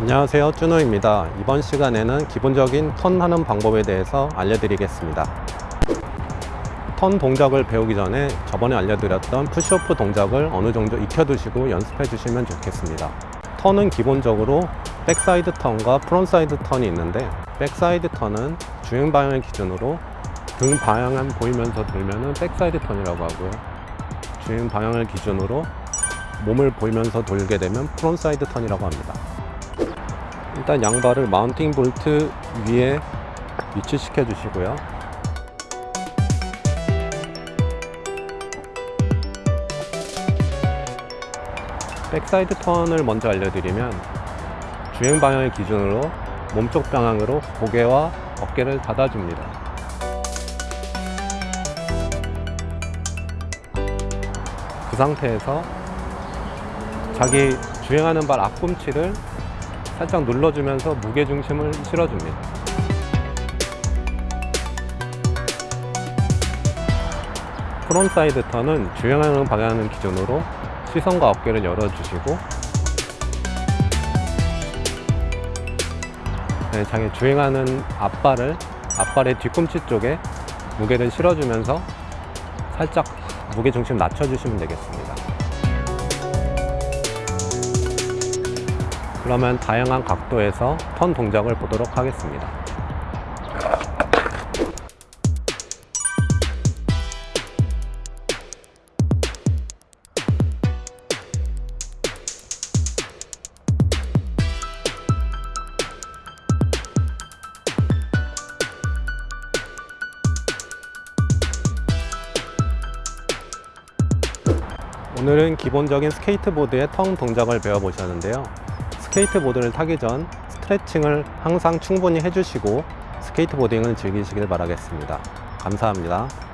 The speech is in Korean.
안녕하세요 쭈노입니다. 이번 시간에는 기본적인 턴 하는 방법에 대해서 알려드리겠습니다. 턴 동작을 배우기 전에 저번에 알려드렸던 push off 동작을 어느 정도 익혀두시고 연습해 주시면 좋겠습니다. 턴은 기본적으로 backside 턴과 frontside 턴이 있는데 backside 턴은 주행 방향을 기준으로 등 방향만 보이면서 돌면 은 backside 턴이라고 하고요. 주행 방향을 기준으로 몸을 보이면서 돌게 되면 frontside 턴이라고 합니다 일단 양발을 mounting 볼트 위에 위치시켜 주시고요. backside 턴을 먼저 알려드리면 주행 방향을 기준으로 몸쪽 방향으로 고개와 어깨를 닫아줍니다. 그 상태에서 자기 주행하는 발 앞꿈치를 살짝 눌러주면서 무게중심을 실어줍니다. frontside 턴은 주행하는 방향을 기준으로 시선과 어깨를 열어주시고 네, 자기 주행하는 앞발을 앞발의 뒤꿈치 쪽에 무게를 실어주면서 살짝 무게중심 낮춰주시면 되겠습니다. 그러면 다양한 각도에서 턴 동작을 보도록 하겠습니다. 오늘은 기본적인 스케이트보드의 턴 동작을 배워보셨는데요. 스케이트보드를 타기 전 스트레칭을 항상 충분히 해주시고 skateboarding을 즐기시길 바라겠습니다. 감사합니다.